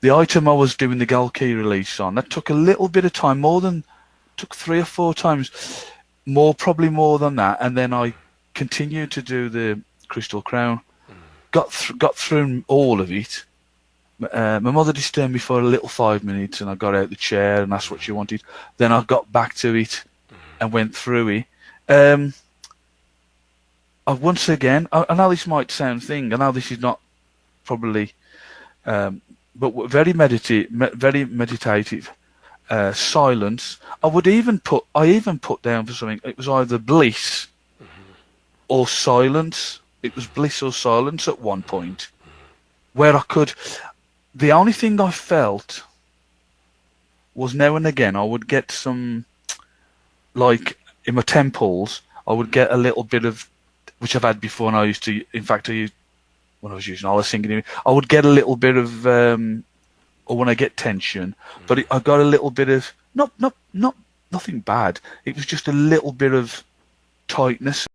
the item I was doing the gold key release on, that took a little bit of time, more than, took three or four times, more, probably more than that. And then I continued to do the Crystal Crown, got, th- got through all of it. Uh, my mother disturbed me for a little five minutes and I got out the chair and that's what she wanted. Then I got back to it and went through it. Um, I, once again, I, I know this might sound thing. I know this is not probably, um, but very meditative, very meditative. Uh, silence. I would even put. I even put down for something. It was either bliss or silence. It was bliss or silence at one point, where I could. The only thing I felt was now and again I would get some, like in my temples, I would get a little bit of, which I've had before, and I used to. In fact, I used when I was using all the singing, I would get a little bit of, um, or when I get tension, but I got a little bit of not not not nothing bad. It was just a little bit of tightness